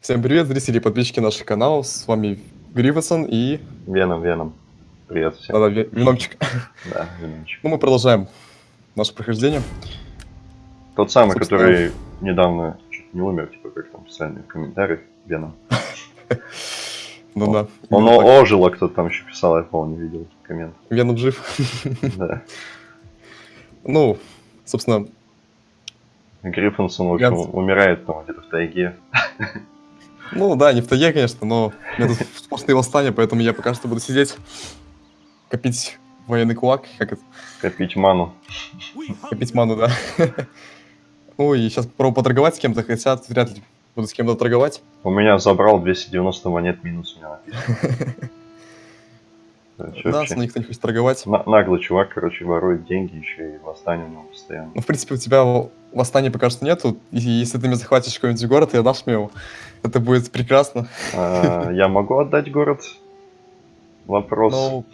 Всем привет, зрители и подписчики наших каналов. С вами Гривасон и... Веном, Веном. Привет всем. Да-да, Ве- Веномчик. Да, Веномчик. Ну, мы продолжаем наше прохождение. Тот самый, Собственно. который недавно чуть не умер, типа как там писали в комментариях, Веном. Ну да. Он так. ожил, а кто-то там еще писал, я помню, видел коммент. Веном жив. Да. Ну, собственно, Гриффинсон, в общем, умирает там где-то в тайге. ну да, не в тайге, конечно, но у меня тут сплошные восстания, поэтому я пока что буду сидеть, копить военный кулак, как это, Копить ману. копить ману, да. Ну и сейчас попробую поторговать с кем-то, хотя вряд ли буду с кем-то торговать. У меня забрал 290 монет минус, у меня написано. Да, со мной никто не хочет торговать. На- Наглый чувак, короче, ворует деньги еще и восстание у него постоянно. Ну, в принципе, у тебя восстания пока что нету. И если ты мне захватишь какой-нибудь город и отдашь мне его, это будет прекрасно. А, Я могу отдать город? Вопрос. Ну,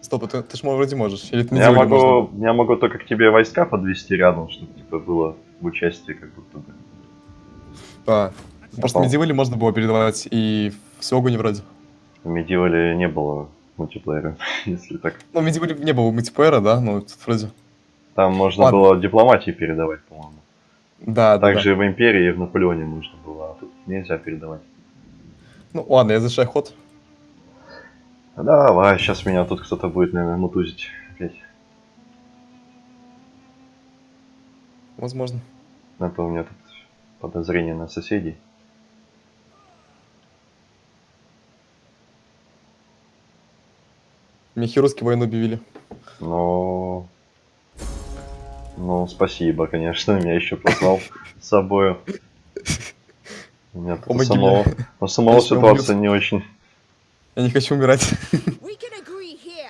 стоп, ты, ты ж вроде можешь. Или ты Я могу, я могу только к тебе войска подвести рядом, чтобы типа было в участии как будто бы. Да. Просто Попал. медивали можно было передавать и в Сёгуне вроде. В Medieval не было мультиплеера, если так. Ну, в медивали не было мультиплеера, да? Ну, тут вроде. Там можно Ладно. было дипломатии передавать, по-моему. Да, Также да. в Империи и в Наполеоне нужно было, а тут нельзя передавать. Ну, ладно, я завершаю ход. Давай, сейчас меня тут кто-то будет, наверное, мутузить опять. Возможно. А то у меня тут подозрение на соседей. Мне хирургский войну объявили. Но... Ну, спасибо, конечно, меня еще послал с собой. У меня тут у самого, у самого ситуация не очень. Я не хочу умирать.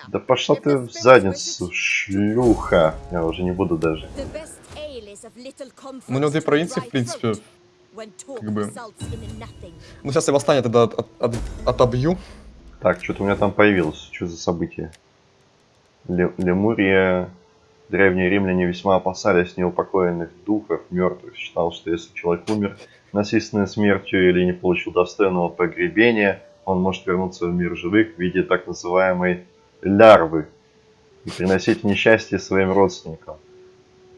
Да пошла ты в задницу, шлюха. Я уже не буду даже. Ну, у него две провинции, в принципе. как бы. Ну, сейчас я восстание тогда от- от- от- отобью. Так, что-то у меня там появилось. Что за событие? Ле- Лемурия. Древние римляне весьма опасались неупокоенных духов, мертвых. Считал, что если человек умер насильственной смертью или не получил достойного погребения, он может вернуться в мир живых в виде так называемой лярвы и приносить несчастье своим родственникам.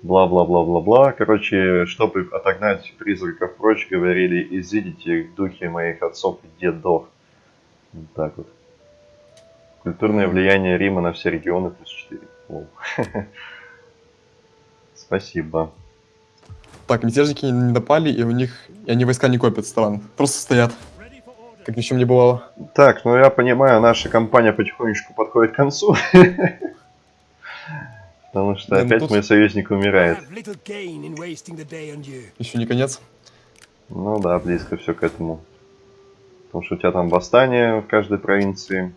Бла-бла-бла-бла-бла. Короче, чтобы отогнать призраков прочь, говорили, изидите духи моих отцов и дедов. Вот так вот. Культурное влияние Рима на все регионы плюс 4. Воу. Спасибо. Так, мятежники не напали, и у них... И они войска не копят стран. Просто стоят. Как ни в чем не бывало. Так, ну я понимаю, наша компания потихонечку подходит к концу. Потому что Да, ну опять тут- мой союзник умирает. Еще не конец. Ну да, близко все к этому. Потому что у тебя там восстание в каждой провинции.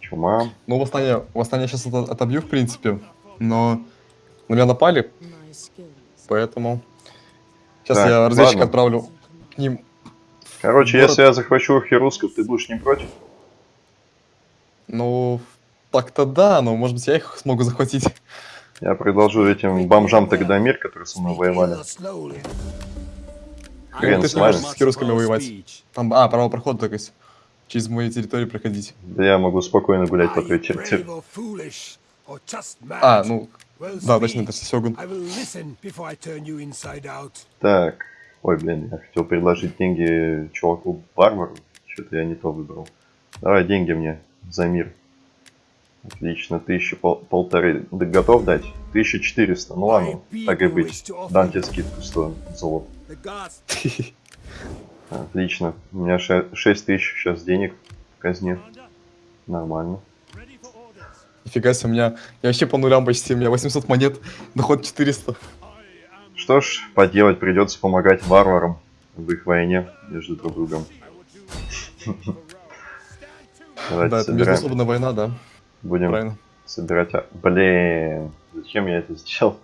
Чума. Ну, восстание, восстание сейчас отобью, в принципе. Но на меня напали, поэтому... Сейчас Так, я разведчика ладно. отправлю к ним. Короче, Город- если я захвачу хирусков, ты будешь не против? Ну, так-то да, но может быть я их смогу захватить. Я предложу этим бомжам тогда мир, которые со мной воевали. slowly. Хрен ты сможешь с хирургами воевать. Там, а, право прохода, то есть. Через мою территорию проходить. Да я могу спокойно гулять по твоей территории. А, ну, да, точно, это Сёгун. Так. Ой, блин, я хотел предложить деньги чуваку Барбару. Что-то я не то выбрал. Давай деньги мне за мир. Отлично, тысячи пол- полторы. Да готов дать? 1400. Ну ладно, так и быть. Дам тебе скидку 100 золот. Отлично. У меня 6 тысяч сейчас денег в казне. Нормально. Нифига себе, у меня... Я вообще по нулям почти, у меня 800 монет, доход 400. Что ж, поделать придется помогать варварам в их войне между друг другом. Да, это междуусобная война, да, Будем собирать... а- Блин, зачем я это сделал?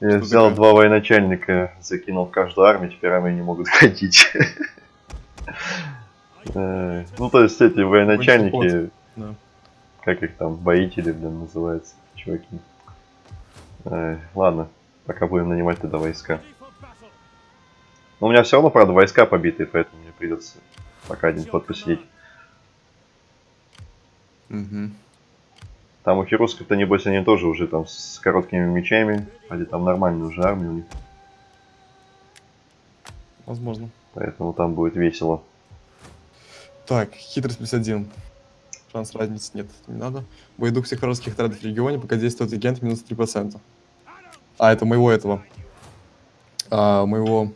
Я взял два военачальника, закинул в каждую армию, теперь армии не могут ходить. Э, Ну, то есть эти военачальники. Как их там, воители, блин, называются, чуваки. Э, Ладно, пока будем нанимать тогда войска. Но у меня все равно, правда, войска побиты, поэтому мне придется пока один ход посидеть. Мгм. Там у хирусков-то, небось, они тоже уже там с короткими мечами. Или там нормальная уже армия у них. Возможно. Поэтому там будет весело. Так, хитрость 51. Шанс разницы нет, не надо. Боедух всех вражеских отрядов в регионе, пока действует агент, минус 3%. А, это моего этого. А, моего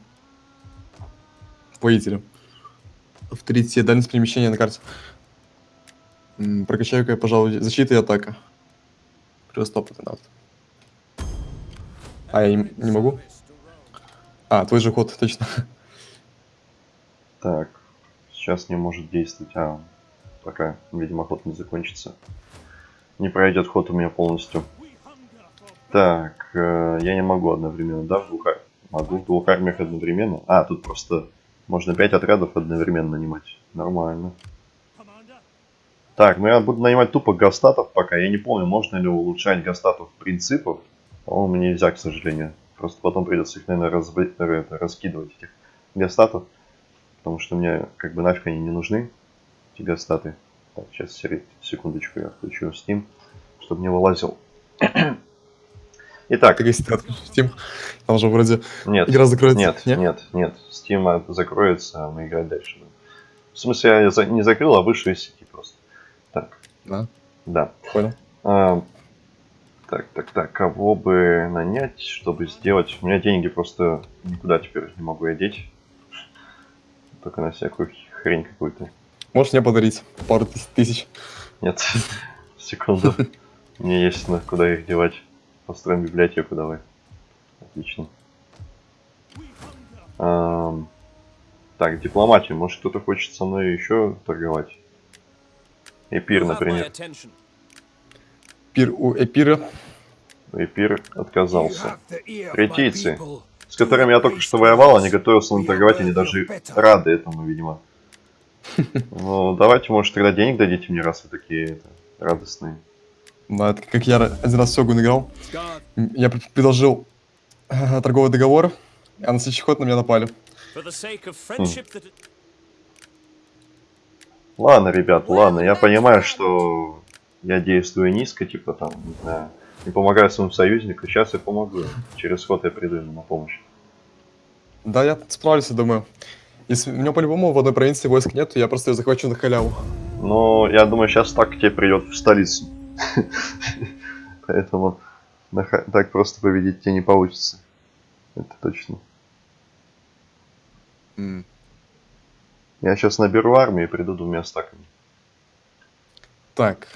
воителя. Авторитет, дальность перемещения на карте. Прокачаю-ка я, пожалуй, защита и атака. Плюс опыта надо. А, я не, не могу? А, твой же ход, точно. Так, сейчас не может действовать. А, пока, видимо, ход не закончится. Не пройдет ход у меня полностью. Так, э, я не могу одновременно, да, в двух Могу в двух армиях одновременно. А, тут просто можно 5 отрядов одновременно нанимать. Нормально. Так, ну я буду нанимать тупо гастатов пока. Я не помню, можно ли улучшать гастатов принципов. По-моему, нельзя, к сожалению. Просто потом придется их, наверное, это, раскидывать, этих гастатов. Потому что мне как бы нафиг они не нужны, эти гастаты. Так, сейчас секундочку я включу Steam, чтобы не вылазил. Итак, Так, если ты откроешь Steam, там же вроде нет, игра закроется. нет, Не? нет, нет, Steam закроется, а мы играть дальше будем. В смысле, я не закрыл, а вышел из сети просто. Так, Да, да. понял. А, так, так, так, кого бы нанять, чтобы сделать? У меня деньги просто никуда теперь не могу я деть. Только на всякую хрень какую-то. Можешь мне подарить пару тыс- тысяч? Нет, секунду. Мне есть на куда их девать. Построим библиотеку давай. Отлично. Ам, Так, дипломатию. Может кто-то хочет со мной еще торговать? Эпир, например. Пир у Эпира. Эпир отказался. Третийцы, С которыми я только что воевал, они готовы со мной торговать, они даже рады этому, видимо. Ну, давайте, может, тогда денег дадите мне, раз вы такие это, радостные. Да, это как я один раз в Сёгун играл. Я пр- предложил э, торговый договор, а на следующий ход на меня напали. Ладно, ребят, ладно, я понимаю, что я действую низко, типа там, не знаю, не помогаю своему союзнику, сейчас я помогу. Через ход я приду ему на помощь. Да, я справлюсь, я думаю. Если у меня по-любому в одной провинции войск нет, я просто ее захвачу на халяву. Но я думаю, сейчас так тебе придет в столицу. Поэтому так просто победить тебе не получится. Это точно. Я сейчас наберу армию и приду двумя стаками. Так.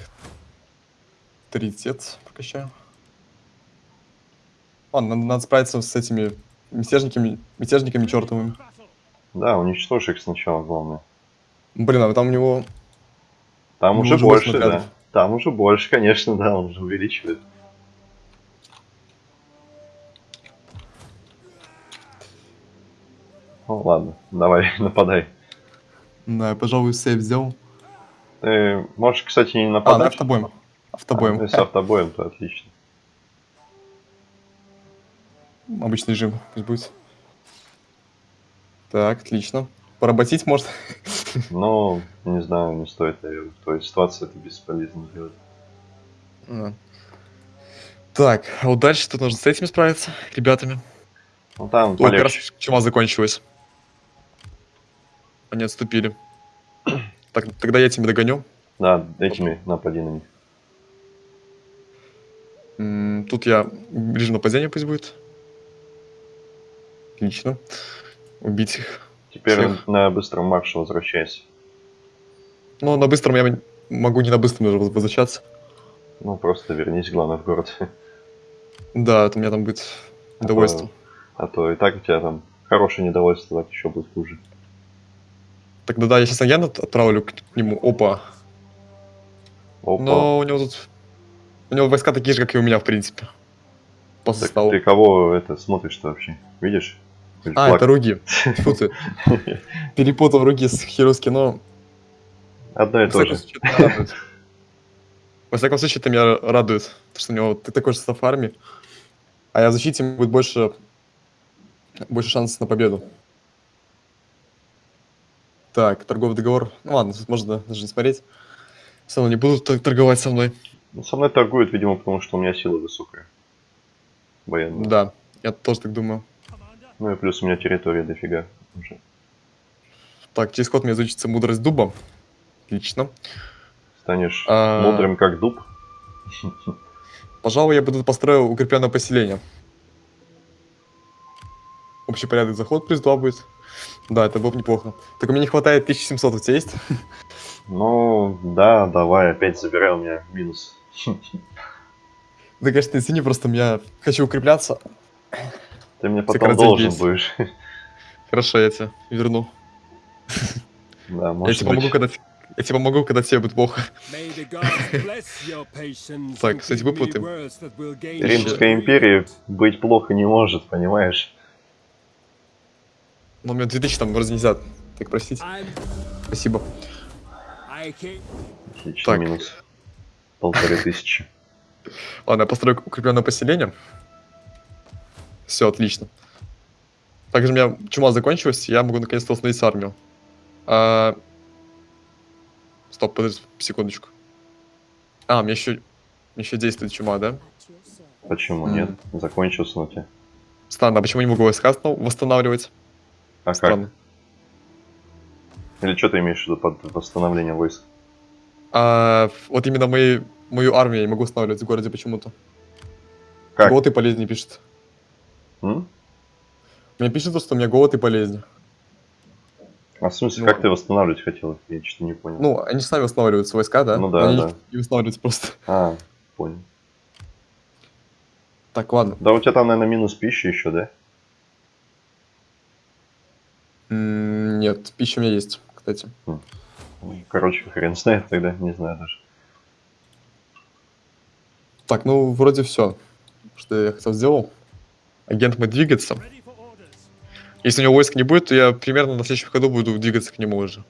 Тридцать прокачаю. Ладно, надо, надо справиться с этими мятежниками, мятежниками чертовыми. Да, уничтожь их сначала, главное. Блин, а там у него... Там уже больше, да. Там уже больше, конечно, да, он уже увеличивает. Ну ладно, давай, нападай. Да, я, пожалуй, сейф сделал. Ты можешь, кстати, не А, на нападать. автобоем. Автобоем. А, если автобоем, то отлично. Обычный режим, пусть будет. Так, отлично. Поработить может. Но, не знаю, не стоит, наверное. В твоей ситуации это бесполезно делать. А. Так, а вот дальше тут нужно с этими справиться, ребятами. Ну там Ой, как раз чума закончилась. Они отступили. Так, тогда я тебя догоню. Да, этими напади на них. М, Тут я режим нападения пусть будет. Отлично. Убить их. Теперь Всех. на быстром марше возвращайся. Ну, на быстром я могу не на быстром даже возвращаться. Ну, просто вернись, главное, в город. Да, это у меня там будет удовольствие. А то и так у тебя там хорошее недовольство, так еще будет хуже. Тогда да, я сейчас агента отправлю к нему. Опа. Опа. Но у него тут... У него войска такие же, как и у меня, в принципе. По Так составу. ты кого это смотришь-то вообще? Видишь? А, флаг? это Руги. Фу ты. Перепутал Руги с Хируски, но... Одно и то же. Во всяком случае, это меня радует. То, что у него такой же состав армии. А я защите будет больше... Больше шансов на победу. Так, торговый договор. Ну ладно, тут можно даже не смотреть. Все равно не будут торговать со мной. Ну, со мной торгуют, видимо, потому что у меня сила высокая. Военная. Да, я тоже так думаю. Ну и плюс у меня территория дофига уже. Так, через ход мне изучится мудрость дуба. Отлично. Станешь А. мудрым как дуб. Пожалуй, я бы тут построил укрепленное поселение. Общий порядок заход плюс 2 будет. Да, это было бы неплохо. Так у меня не хватает 1700, у тебя есть? Ну, да, давай, опять забирай у меня минус. Да, конечно, извини, просто я хочу укрепляться. Ты мне потом коротей должен есть. будешь. Хорошо, я тебе верну. Да, Я может тебе помогу, когда, я тебе помогу, когда тебе будет плохо. Так, кстати, Римская you империя быть плохо не может, понимаешь? Но у меня 2000 там вроде нельзя так просить. I'm, Спасибо. Отличный Так. минус. Полторы тысячи. Ладно, я построю укрепленное поселение. Все, отлично. Также у меня чума закончилась, я могу наконец-то восстановить армию. А, Стоп, подожди, секундочку. А, меня еще, еще действует чума, да? Почему М. нет? Закончился на тебе. Странно, а почему не могу войска восстанавливать? А как? Странно. Или что ты имеешь в виду под восстановление войск? А, вот именно мои, мою армию я не могу восстанавливать в городе почему-то. Как? Голод и болезни пишет. М? Мне пишет, то, что у меня голод и болезни. А в смысле, Ну как ты восстанавливать хотел? Я что-то не понял. Ну, они сами восстанавливаются, войска, да? Ну да, Они да. не восстанавливаются просто. А, понял. Так, ладно. Да у тебя там, наверное, минус пищи еще, да? М, Нет, пища у меня есть, кстати. Короче, хрен знает тогда, не знаю даже. Так, ну, вроде все, что я хотел сделал. Агент for orders. Если у него войск не будет, то я примерно на следующем ходу буду двигаться к нему уже.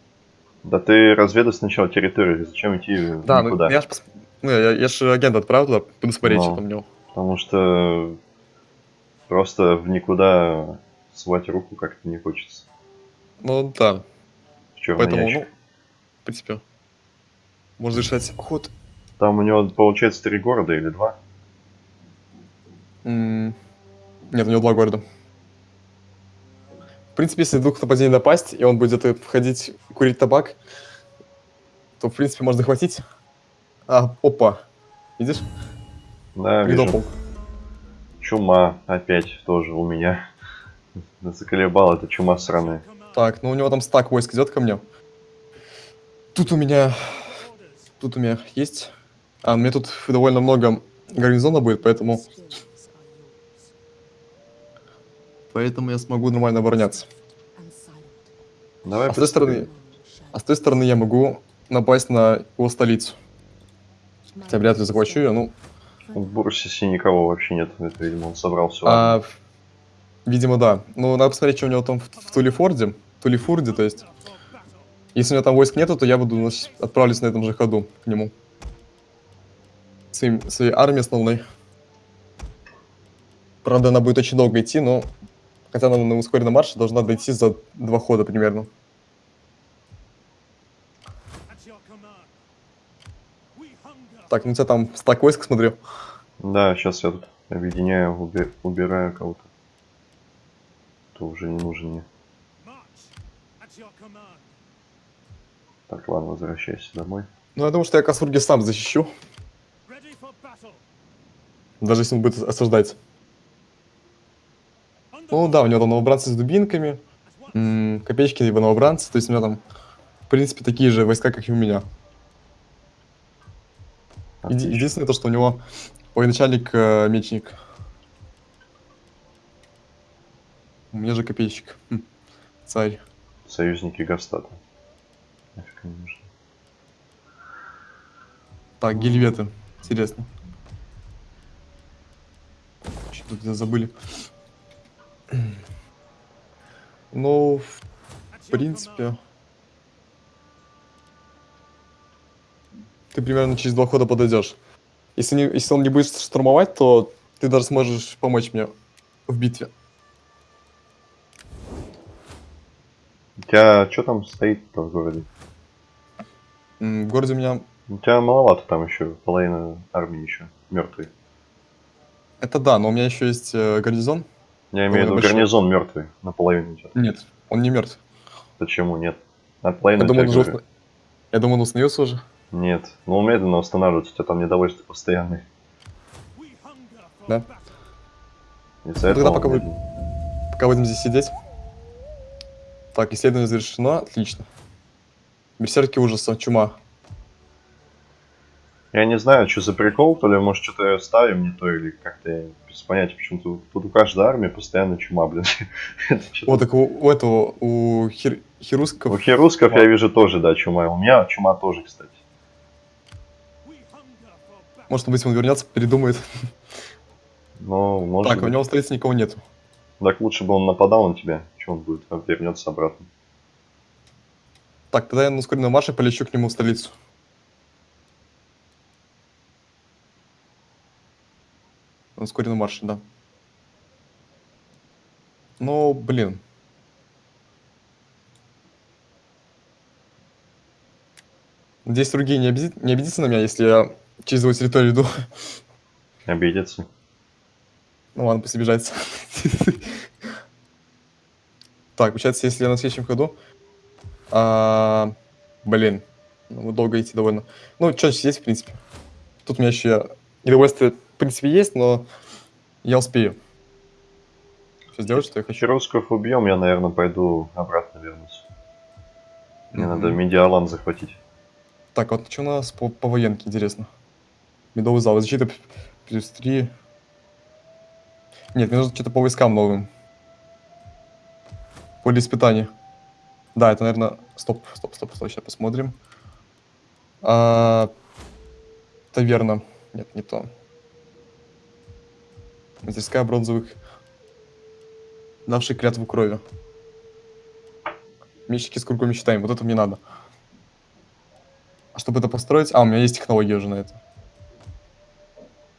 Да ты разведай сначала территорию, зачем идти Да, ну, никуда? я ж, пос- ну, я, я ж агента отправил туда, буду смотреть, Ну. что там у него. Потому что просто в никуда свать руку как-то не хочется. Ну, да, В поэтому, ящик. ну, в принципе, можно решать ход. Там у него получается три города или два? М, Нет, у него два города. В принципе, если вдруг нападение напасть, и он будет где-то входить курить табак, то, в принципе, можно захватить. А, опа. Видишь? Да, вижу. Придопал. Чума опять тоже у меня. Заколебал эта чума сраная. Так, ну у него там стак войск идет ко мне. Тут у меня... Тут у меня есть... А, меня тут довольно много гарнизона будет, поэтому... Поэтому я смогу нормально обороняться. Давай А с той стороны... А с той стороны я могу напасть на его столицу. Хотя вряд ли захвачу ее, ну... в Бурсисе никого вообще нет. Это, видимо, он собрал все. А, видимо, да. Ну, надо посмотреть, что у него там в, в Тулифорде. Тулифурде, то есть. Если у него там войск нету, то я буду значит, отправлюсь на этом же ходу к нему. Своим, своей армией основной. Правда, она будет очень долго идти, но... Хотя она на ускоренном марше должна дойти за два хода примерно. Так, ну у тебя там стак войск, смотрю. Да, сейчас я тут объединяю, уби- убираю кого-то. Кто уже не нужен мне. Так, ладно, возвращайся домой. Ну, я думаю, что я Касурги сам защищу, даже если он будет осаждать. Ну да, у него там новобранцы с дубинками, копеечки либо новобранцы, то есть у него там, в принципе, такие же войска, как и у меня. Отлично. Единственное то, что у него военачальник э, мечник. У меня же копейщик. Хм, Царь. Союзники нужны. Так, гильветы. Интересно. Что тут забыли? Ну, в принципе... Ты примерно через два хода подойдешь. Если, не, если он не будет штурмовать, то ты даже сможешь помочь мне в битве. У тебя что там стоит в городе? В городе у меня... У тебя маловато там еще, половина армии еще мертвый. Это да, но у меня еще есть э, гарнизон. Я имею в виду гарнизон мертвый наполовину тебя. Нет, он не мертв. Почему нет? Наполовину Я думаю, он уже... Я думаю, он установился уже. Нет. Ну, он медленно восстанавливается, у тебя там недовольство постоянное. Да. Из-за Ну, тогда пока вы-. Пока будем здесь сидеть. Так, исследование завершено. Отлично. Берсерки ужаса, чума. Я не знаю, что за прикол, то ли, может, что-то ставим не то, или как-то я без понятия, почему-то тут у каждой армии постоянно чума, блин. Вот так у, у этого, у хир, хирусков... У херусков я вижу тоже, да, чума. У меня чума тоже, кстати. Может быть, он вернется, передумает. Но, может Так, у быть. него в столице никого нету. Так лучше бы он нападал на тебя, что он будет, а вернется обратно. Так, тогда я на ускоренном марше полечу к нему в столицу. На ускоренном марше, да. Ну, блин. Здесь другие не, обидит, не обидится на меня, если я через его территорию иду. Обидеться. Ну ладно, пусть обижается. Так, получается, если я на следующем ходу... а, Блин, ну, долго идти довольно. Ну, что есть, в принципе. Тут у меня еще недовольствие, в принципе, есть, но я успею. Все сделать, что я хочу. Херусков убьем, я, наверное, пойду обратно вернусь. Мне Мгм. надо Медиалан захватить. Так, вот что у нас по, по военке, интересно. Медовый зал, защита плюс 3. Нет, мне нужно что-то по войскам новым. Поле испытания. Да, это, наверное... Стоп, стоп, стоп, стоп, сейчас посмотрим. А... Таверна. Нет, не то. Мастерская бронзовых... Давший клятву крови. Мечники с кругом считаем. Вот это мне надо. А чтобы это построить... А, у меня есть технология уже на это.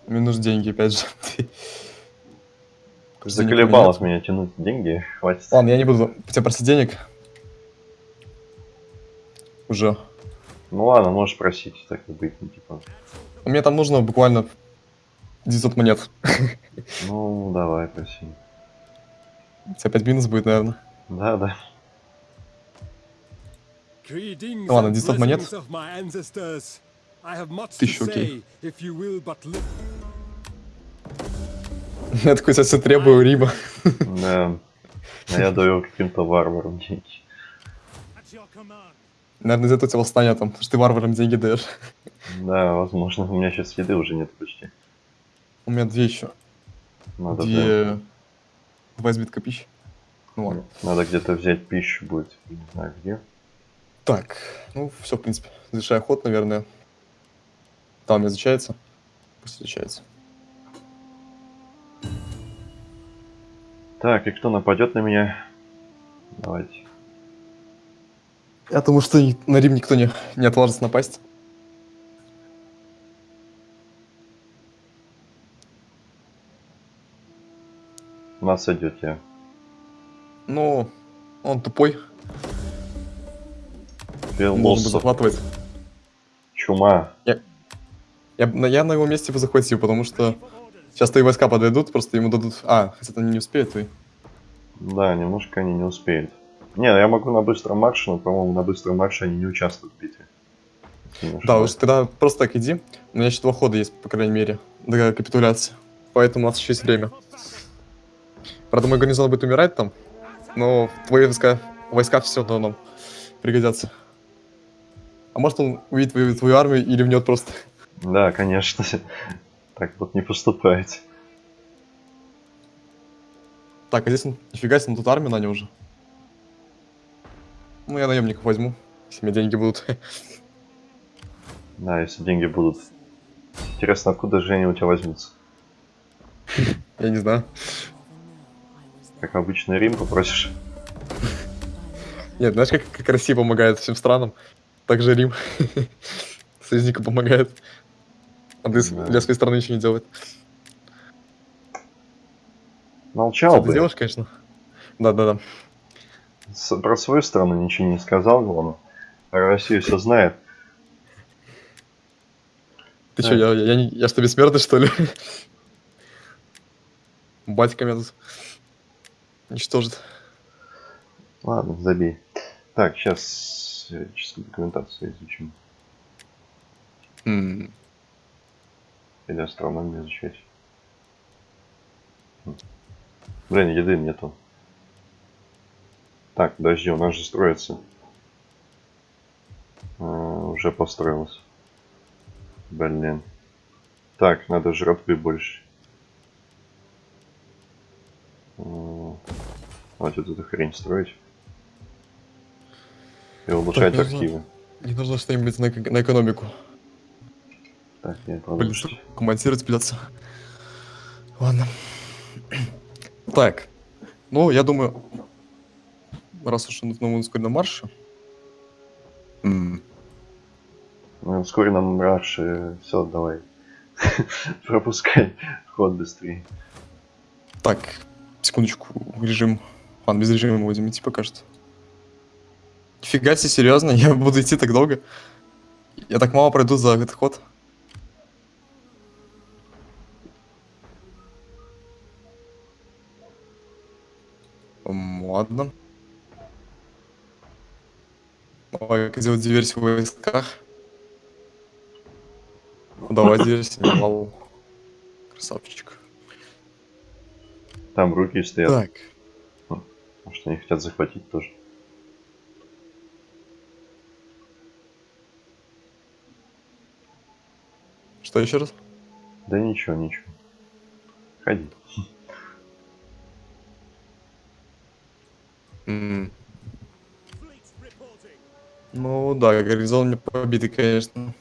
Мне нужны деньги, опять же. У меня тянуть деньги, хватит. Ладно, я не буду тебя просить денег. Уже. Ну ладно, можешь просить, так и быть, ну, типа. Мне там нужно буквально 900 монет. Ну, давай, проси. У тебя опять минус будет, наверное. Да, да. Ну ладно, and 900 монет. Тысячу, окей. Я такой сейчас требую Рима. Да. А я даю каким-то варварам деньги. Наверное, из-за этого тебя восстание там, потому что ты варварам деньги даешь. Да, возможно. У меня сейчас еды уже нет почти. У меня две еще. Надо, прям- Две... Два избитка пищи. Ну ладно. надо где-то взять пищу будет. Не знаю где. Так, ну все, в принципе. Завершая ход, наверное. Там не изучается. Пусть изучается. Так, и кто нападет на меня? Давайте. Я думаю, что на Рим никто не, не отважится напасть. Нас идет я. Ну, он тупой. Философ. захватывать. Чума. Я, на- я на его месте бы захватил, потому что сейчас твои войска подойдут, просто ему дадут... А, хотя они не успеют, твои. Да, немножко они не успеют. Не, я могу на быстром марше, но, по-моему, на быстром марше они не участвуют в битве. Немножко. Да, уж тогда просто так иди. У меня еще два хода есть, по крайней мере, до капитуляции. Поэтому у нас еще есть время. Правда, мой гарнизон будет умирать там, но твои войска, войска все равно нам пригодятся. А может он увидит твою, твою армию и ливнет просто. Да, конечно. Так вот не поступает. Так, а здесь он, нифига себе, он тут армию нанял уже. Ну, я наемников возьму, если у меня деньги будут. Да, если деньги будут. Интересно, откуда же они у тебя возьмутся? Я не знаю. Как обычно, Рим попросишь? Нет, знаешь, как, как Россия помогает всем странам, так же Рим союзникам помогает. А с- Да. для своей страны ничего не делает. Молчал Что ты бы. делаешь, конечно. Да-да-да. Про свою страну ничего не сказал, главное. Про Россию все знает. Ты чё, я, я, не- я что, бессмертный, что ли? Батька меня тут уничтожит. Ладно, забей. Так, сейчас чистую документацию изучим. М, Или астрономию изучать. Хм. Блин, еды нету. Так, подожди, у нас же строится. А, уже построилось. Блин. Так, надо жратвы больше. М, Хватит эту хрень строить. И улучшать нужно- активы. Не нужно что-нибудь на, на экономику. Так, я Блин, продолжу. что комментировать придется. Ладно. Так. Ну, я думаю, раз уж он на ускоренном марше. Ну, вскоре нам раньше все, давай. Пропускай ход быстрее. Так, секундочку, режим. Ладно, без режима будем идти пока что. Нифига себе, серьезно? Я буду идти так долго? Я так мало пройду за этот ход? Ладно. Давай сделать диверсию в войсках. Ну, Давай диверсию. Вау. Красавчик. Там руки стоят. Так. Может, они хотят захватить тоже. Что еще раз? Да ничего, ничего. Ходи. Ну да, гарнизон мне побитый, конечно.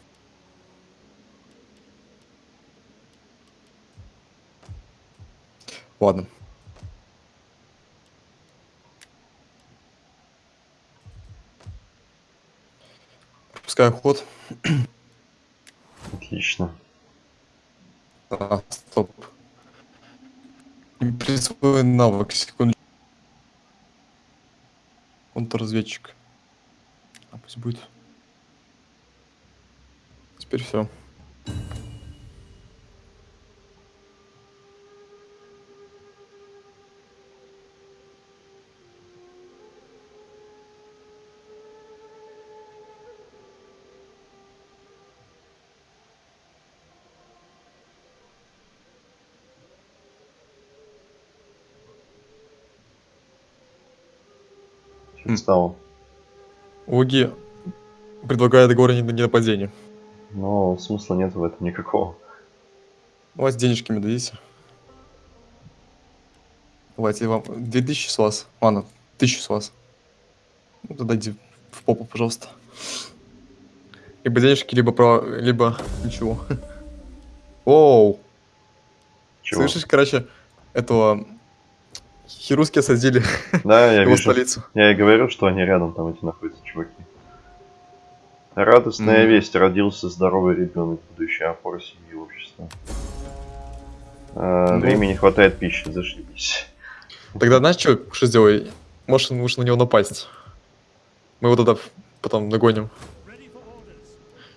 Ладно. Пропускаю ход. Отлично. А, стоп. Присвоен навык, секундочку. Контрразведчик. А пусть будет. Теперь все. Стало? Уги предлагает горы не нападение. Но смысла нет в этом никакого. У вас денежки дадите. Давайте вам 2000 с вас. Ладно, 1000 с вас. Ну, тогда иди в попу, пожалуйста. Либо денежки, либо про... либо ничего. Оу, Чего? слышишь, короче, этого... Хируски осадили Да, я его вижу. столицу. Я и говорю, что они рядом там эти находятся, чуваки. Радостная Мгм. весть. Родился здоровый ребенок, будущая опора семьи и общества. А, Ну. Времени не хватает пищи, зашибись. Тогда знаешь, что, что сделай? Можешь, можешь на него напасть. Мы его тогда потом нагоним.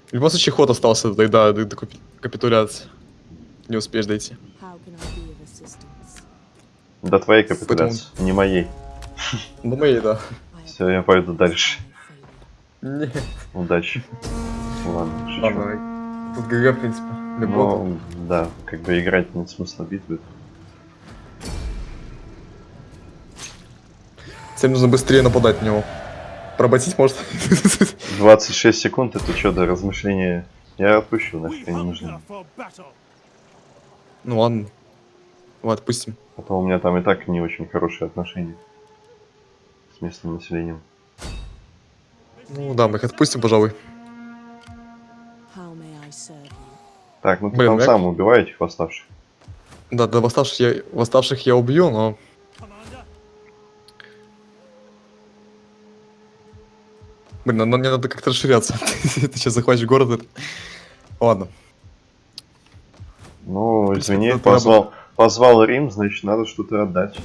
В любом случае ход остался тогда до, до капи- капитуляции. Не успеешь дойти. До твоей капитуляции, не моей. Ну, моей, да. Все, я пойду дальше. failed. Не. Удачи. Ладно, шучу. Ладно, тут ГГ, в принципе. Ну, да, как бы играть нет смысла битвы. Всем нужно быстрее нападать на него. Поработить может. 26 секунд, это что, до размышления? Я отпущу, нафиг for battle. ну ладно. Давай отпустим. А то у меня там и так не очень хорошие отношения с местным населением. Ну да, мы их отпустим, пожалуй. Так, ну ты Блин, там я- сам убивай этих восставших. Да, да, восставших я, восставших я убью, но... Блин, надо, мне надо как-то расширяться. Ты сейчас захватишь город. Ладно. Ну, извини, позвал, позвал Рим, значит, надо что-то отдать.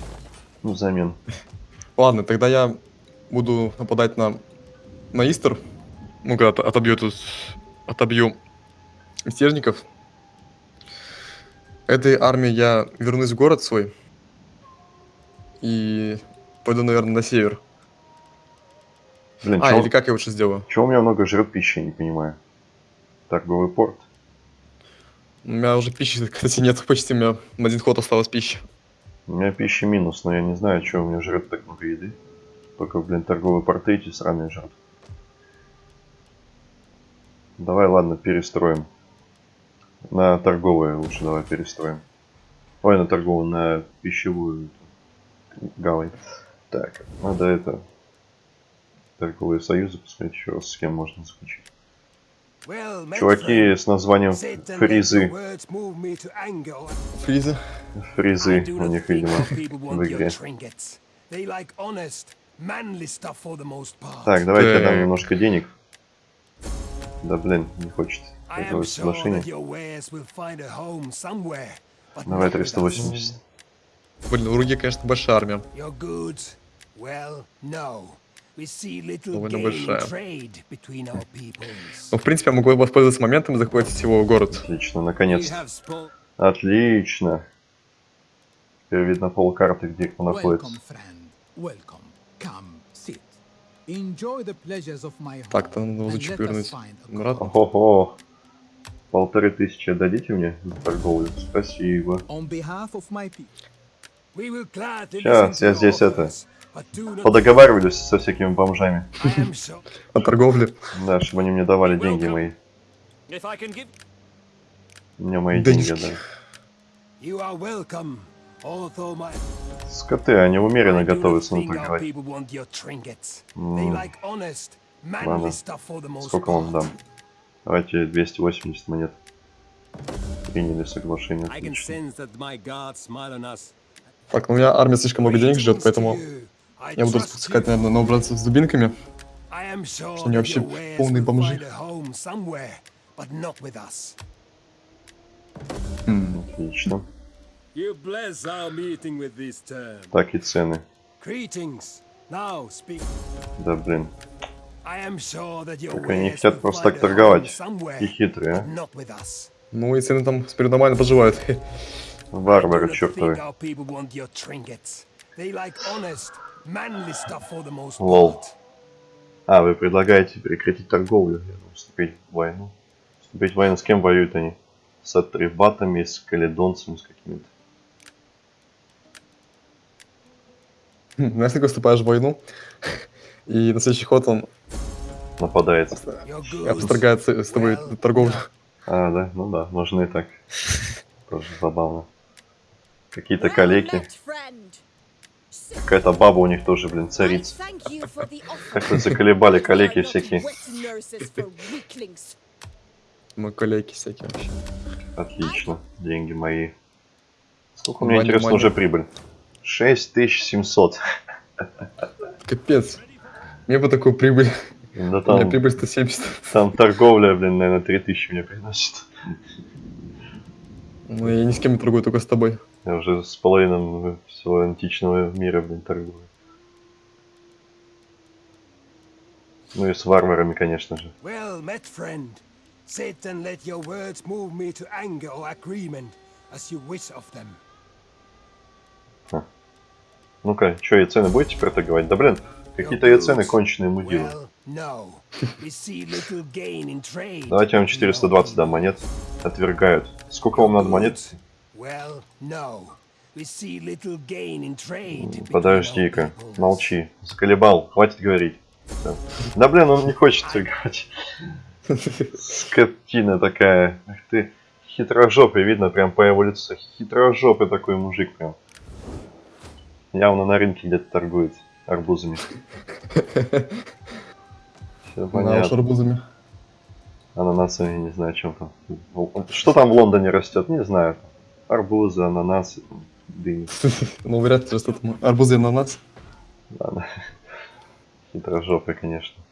Ну, взамен. Ладно, тогда я буду нападать на, на Истер. Ну, когда от- отобью тут, отобью мятежников. Этой армии я вернусь в город свой. И пойду, наверное, на север. Блин, А, чё, или как я лучше сделаю? чё у меня много жрет пищи, я не понимаю. Торговый порт. У меня уже пищи, кстати, нет почти. У меня на один ход осталось пищи. У меня пищи минус, но я не знаю, что у меня жрет так много еды. Только, блин, торговые порты эти сраные жрут. Давай, ладно, перестроим. На торговые лучше давай перестроим. Ой, на торговую, на пищевую гавань. Так, надо это... Торговые союзы посмотреть еще раз, с кем можно заключить. Чуваки с названием Фризы. Фризы. Фризы у них, видимо, в игре. Так, давайте я дам немножко денег. Да блин, не хочет этого соглашения. Давай not with us. 380. Блин, у Руги, конечно, большая армия. Well, no. We see little Довольно большая. Ну, в принципе, я могу воспользоваться моментом и захватить его город. Отлично, spoke. Отлично. Теперь видно полкарты, где кто Welcome, находится. friend. Welcome. Come, sit. Enjoy the pleasures of my home. Так, то надо лучше a обратно. Ого-го. Полторы тысячи отдадите мне за торговлю? Спасибо. On behalf of my people, We will gladly Щас, listen to я здесь это, Подоговаривались со всякими бомжами. О торговле. Да, чтобы они мне давали деньги мои. Мне мои деньги my Скоты, они умеренно готовятся manly Ладно. Сколько вам дам? Давайте 280 монет. Приняли соглашение. Отлично. Так, ну у меня армия слишком много денег ждет, поэтому я буду распускать, наверное, новобранцев с дубинками. Что они вообще полные бомжи. us. Отлично. Так и цены. Да блин. Так они wares хотят просто так торговать. И хитрые, а. Ну и цены там теперь нормально поживают. Варвары чертовы. They like honest, Лол. А, вы предлагаете прекратить торговлю, вступить в войну. Вступить в войну с кем воюют они? С атрибатами, с каледонцами, с какими-то. Знаешь, такой вступаешь в войну, и на следующий ход он Нападает. Обстрогает с тобой торговлю. А, да, ну да, можно и так. Тоже забавно. Какие-то калеки. Какая-то баба у них тоже, блин, царица. offer. Как-то заколебали not всякие. Мы коллеги всякие вообще. Отлично. Деньги мои. Сколько у меня, интересно, уже прибыль? 6700. Капец. Мне бы такую прибыль. Да У меня там, прибыль 170. там торговля, блин, наверное, 3000 мне приносит. Ну, я ни с кем не торгую, только с тобой. Я уже с половиной всего античного мира, блин, торгую. Ну и с варварами, конечно же. Well met, friend. Sit and let your words move me to anger or agreement, as you wish of them. Ну-ка, что, и цены будете теперь торговать? Да блин, какие-то и цены конченые мудилы. Давайте я вам between our 420 дам монет. Отвергают. Сколько вам надо монет? Well, no. We see little gain in trade between our Подожди-ка, молчи. Заколебал, хватит говорить. Да. Да блин, он не хочет торговать. Скотина такая. Ах ты, хитрожопый, видно прям по его лицу. Хитрожопый такой мужик прям. Явно на рынке где-то торгует арбузами. Все понятно. арбузами. Ананасами, не знаю, чем там. Что там в Лондоне растет, не знаю. Арбузы, ананасы, дыни. Ну, вряд ли, что там арбузы и ананас. Ладно. Хитрожопый, конечно.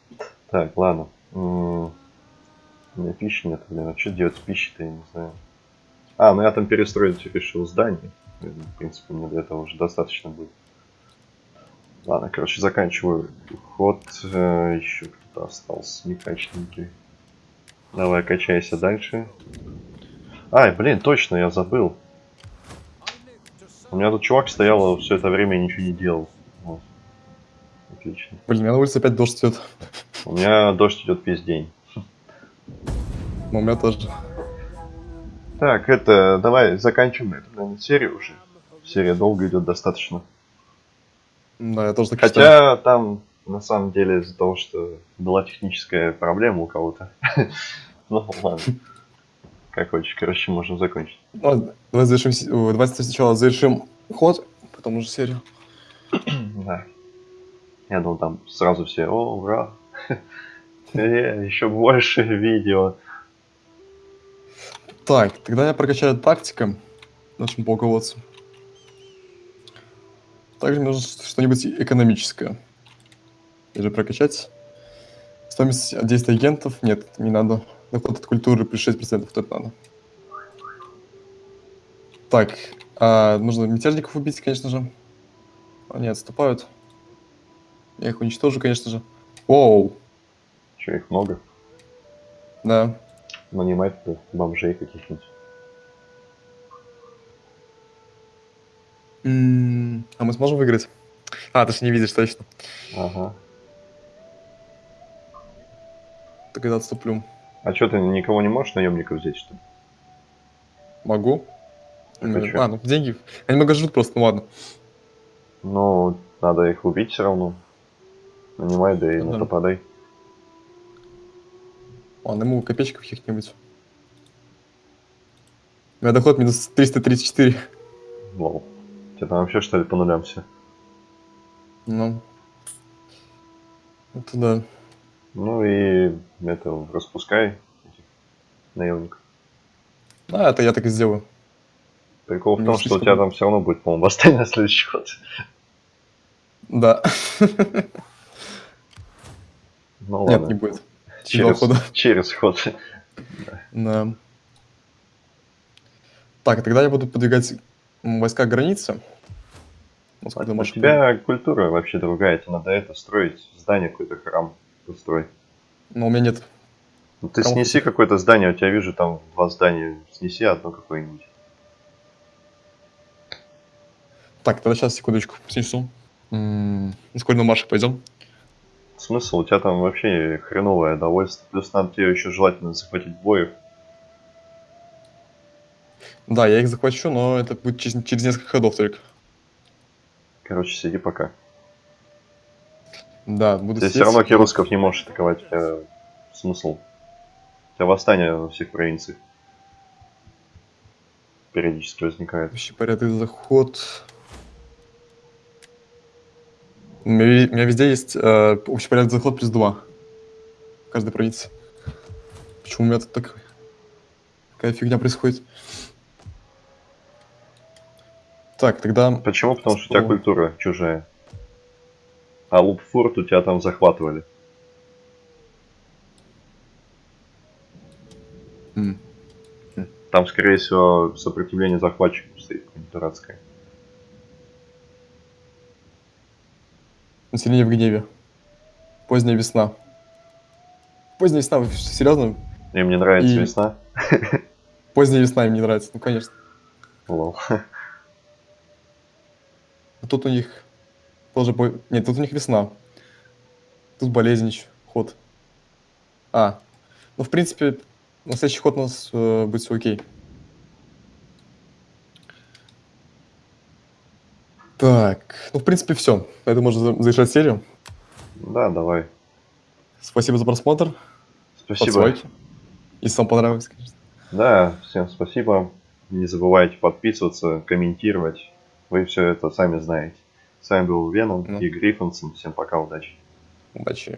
Так, ладно. У меня пищи нет, блин. А что делать с пищей-то, я не знаю. А, ну я там перестроить решил здание. В принципе, мне для этого уже достаточно будет. Ладно, короче, заканчиваю ход. Э, Еще кто-то остался, некачественненький. Давай, качайся дальше. Ай, блин, точно, я забыл. У меня тут чувак стоял все это время ничего не делал. Вот. Отлично. Блин, у меня на улице опять дождь идет. У меня дождь идет весь день. Но у меня тоже. Так, это, давай заканчиваем эту, наверное, серию уже. Серия долго идет достаточно. Да, я тоже так считаю. Хотя там, на самом деле, из-за того, что была техническая проблема у кого-то. Ну, ладно. Как хочешь, короче, можем закончить. Ну, давай завершим... ой, Давайте сначала завершим ход, потом уже серию. Да. Я думал, там сразу все, о, ура. Э, Еще больше видео. Так, тогда я прокачаю тактика нашему полководцу. Также нужно что-нибудь экономическое. Или прокачать. Стоимость от действия агентов? Нет, не надо. Доход от культуры плюс 6%, это надо. Так, а, нужно мятежников убить, конечно же. Они отступают. Я их уничтожу, конечно же. Оу, Че, их много? да. Нанимать туда бомжей каких-нибудь. М, А мы сможем выиграть? А, ты же не видишь, точно. Ага. Тогда отступлю. А что, ты никого не можешь наемников взять, что ли? Могу. А ну деньги. Они много жрут просто, ну ладно. Ну, надо их убить все равно. Нанимай, да и Ну да. нападай. Ладно, ему копеечков каких-нибудь. У меня доход минус 334. Лол. Тебя там вообще что ли по нулям все? Ну. Это да. Ну и это распускай этих наемников. А, это я так и сделаю. Прикол в том, что у тебя там все равно будет, по-моему, восстание на следующий ход. Да. Ну Нет, ладно. не будет. Через Через, хода. через ход. Да. Так, тогда я буду подвигать войска к границе. Когда У тебя культура вообще другая, тебе надо это строить, здание какой-то храм построй. Но у меня нет. Ну, ты Храм снеси какое-то здание, у тебя вижу там два здания, снеси одно какое-нибудь. Так, тогда сейчас, секундочку, снесу. Скоро на марш пойдем. Смысл, у тебя там вообще хреновое довольство. Плюс надо тебе еще желательно захватить боев. Да, я их захвачу, но это будет через, через несколько ходов только. Короче, сиди пока. Да, буду Ты все равно кируссков не можешь атаковать. Тебя смысл. У тебя восстание во всех провинциях. Периодически возникает. Общий порядок заход. У меня, ви- у меня везде есть э, общий порядок заход плюс 2. В каждой провинции. Почему у меня тут так... такая фигня происходит? Так, тогда... Почему? Потому что у тебя культура чужая. А Лупфурт у тебя там захватывали. м, Там, скорее всего, сопротивление захватчиков стоит дурацкое. Население в гневе. Поздняя весна. Поздняя весна, вы серьезно? И мне нравится И- весна. Поздняя весна им не нравится, ну конечно. Лол. А тут у них тоже... по- Нет, тут у них весна. Тут болезнь еще, ход. А, ну в принципе, на следующий ход у нас э, будет все окей. Так, ну в принципе все. Это можно за- завершать серию. Да, давай. Спасибо за просмотр. Спасибо. Подсвайки. Если вам понравилось, конечно. Да, всем спасибо. Не забывайте подписываться, комментировать. Вы все это сами знаете. С вами был Веном Ну. и Гриффинсон. Всем пока, удачи. Удачи.